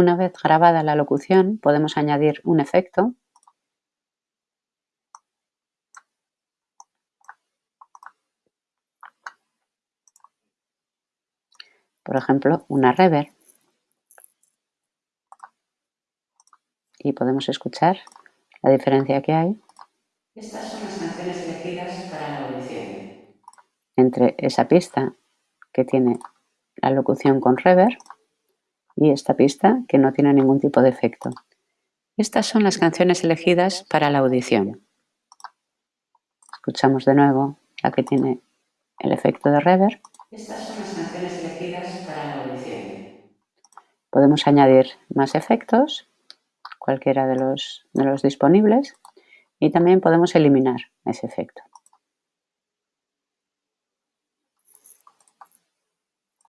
Una vez grabada la locución podemos añadir un efecto por ejemplo, una reverb. Y podemos escuchar la diferencia que hay. Estas son las canciones elegidas para la audición. Entre esa pista que tiene la locución con reverb y esta pista que no tiene ningún tipo de efecto. Estas son las canciones elegidas para la audición. Escuchamos de nuevo la que tiene el efecto de reverb. Estas son las canciones elegidas para la audición. Podemos añadir más efectos, cualquiera de los, de los disponibles, y también podemos eliminar ese efecto.